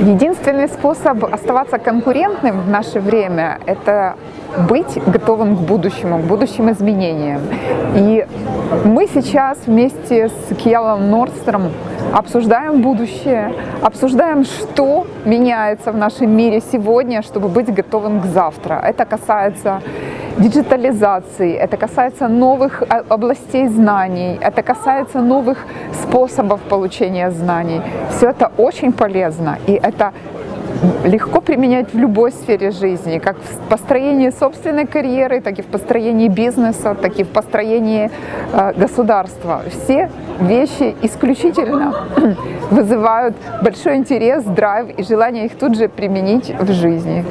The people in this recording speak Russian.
Единственный способ оставаться конкурентным в наше время – это быть готовым к будущему, к будущим изменениям. И мы сейчас вместе с Кьялом Нордстром обсуждаем будущее, обсуждаем, что меняется в нашем мире сегодня, чтобы быть готовым к завтра. Это касается диджитализации, это касается новых областей знаний, это касается новых способов получения знаний. Все это очень полезно, и это легко применять в любой сфере жизни, как в построении собственной карьеры, так и в построении бизнеса, так и в построении э, государства. Все вещи исключительно вызывают большой интерес, драйв и желание их тут же применить в жизни.